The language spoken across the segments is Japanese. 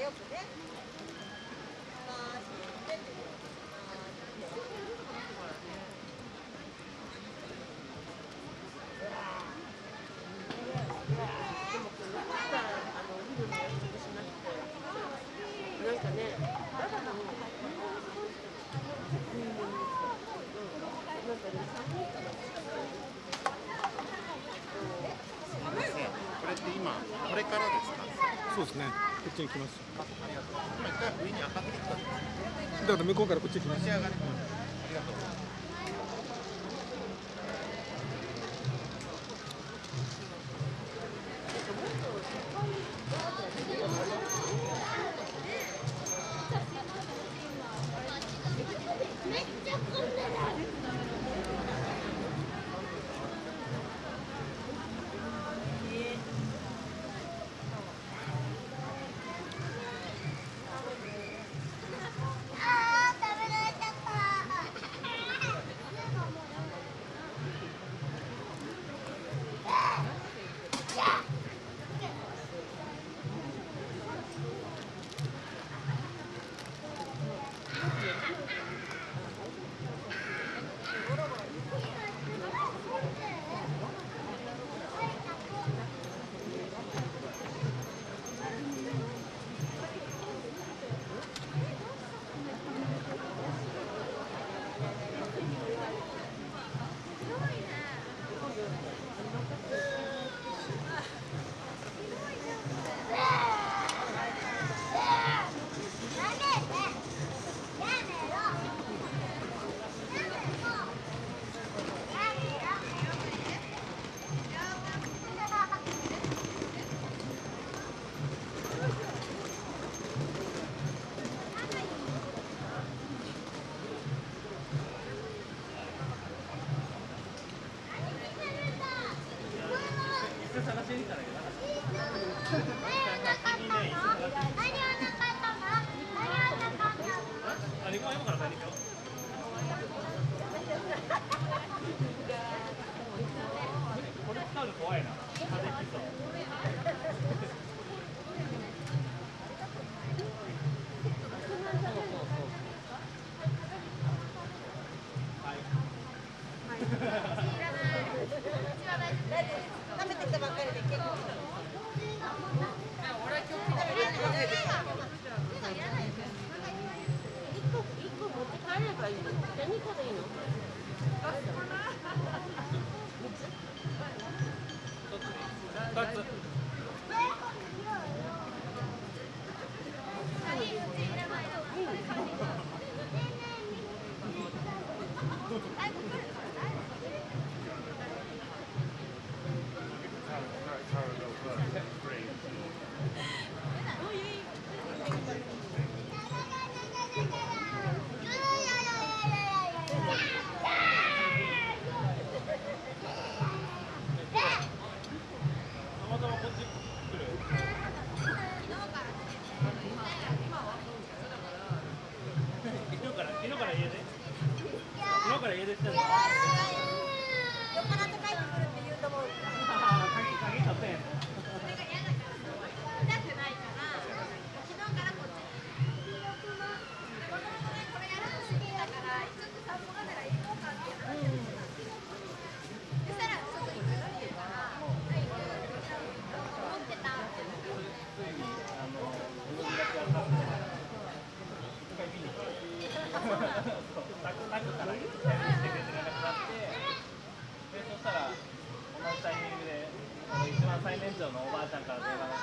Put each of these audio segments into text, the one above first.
よくね。まあ、知ってるなんかね、だからもう、なんかね、これって今これからですか？そうですねこっちに来ます。今一回上に上がってきただから向こうからこっちに来ます。召し上2つ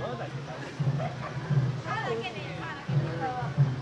だけで。